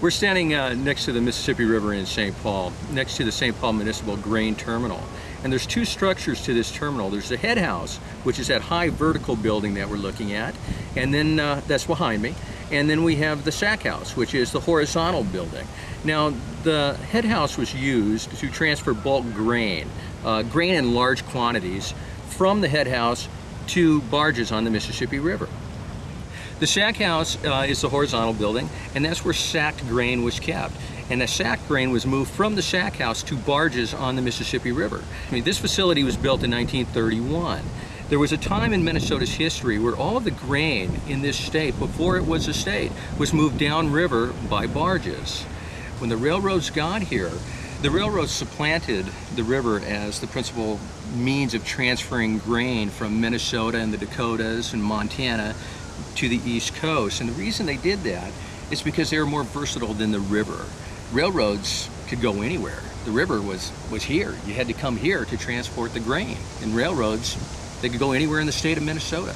We're standing uh, next to the Mississippi River in St. Paul, next to the St. Paul Municipal Grain Terminal. And there's two structures to this terminal. There's the head house, which is that high vertical building that we're looking at, and then uh, that's behind me. And then we have the sack house, which is the horizontal building. Now, the head house was used to transfer bulk grain, uh, grain in large quantities, from the head house to barges on the Mississippi River. The sack house uh, is the horizontal building, and that's where sacked grain was kept. And the sacked grain was moved from the sack house to barges on the Mississippi River. I mean, this facility was built in 1931. There was a time in Minnesota's history where all of the grain in this state, before it was a state, was moved downriver by barges. When the railroads got here, the railroads supplanted the river as the principal means of transferring grain from Minnesota and the Dakotas and Montana to the East Coast. And the reason they did that is because they were more versatile than the river. Railroads could go anywhere. The river was, was here. You had to come here to transport the grain. And railroads, they could go anywhere in the state of Minnesota.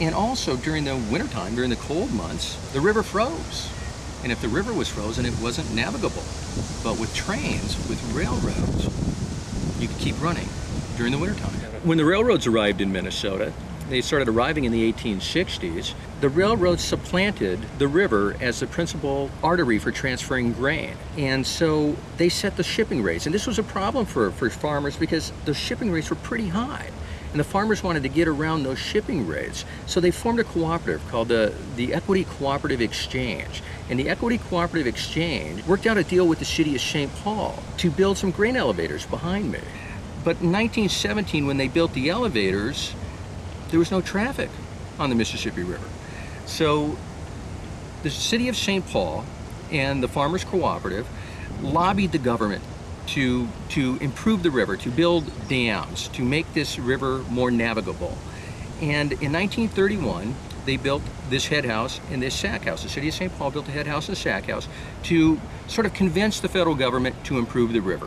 And also during the wintertime, during the cold months, the river froze. And if the river was frozen, it wasn't navigable. But with trains, with railroads, you could keep running during the wintertime. When the railroads arrived in Minnesota, they started arriving in the 1860s, the railroads supplanted the river as the principal artery for transferring grain. And so they set the shipping rates. And this was a problem for, for farmers because the shipping rates were pretty high. And the farmers wanted to get around those shipping rates. So they formed a cooperative called the, the Equity Cooperative Exchange. And the Equity Cooperative Exchange worked out a deal with the city of St. Paul to build some grain elevators behind me. But in 1917, when they built the elevators, there was no traffic on the Mississippi River. So the city of St. Paul and the Farmers Cooperative lobbied the government to, to improve the river, to build dams, to make this river more navigable. And in 1931, they built this head house and this sack house. The city of St. Paul built a head house and a sack house to sort of convince the federal government to improve the river,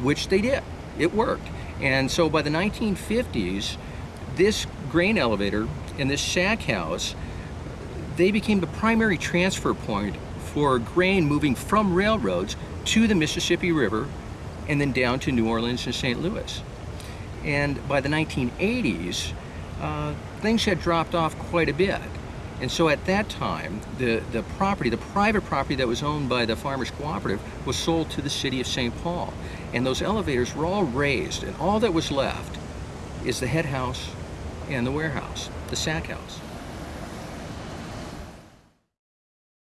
which they did. It worked. And so by the 1950s, this grain elevator and this sack house, they became the primary transfer point for grain moving from railroads to the Mississippi River and then down to New Orleans and St. Louis. And by the 1980s, uh, things had dropped off quite a bit. And so at that time, the, the property, the private property that was owned by the Farmers Cooperative was sold to the city of St. Paul. And those elevators were all razed, and all that was left is the head house and the warehouse, the sack house.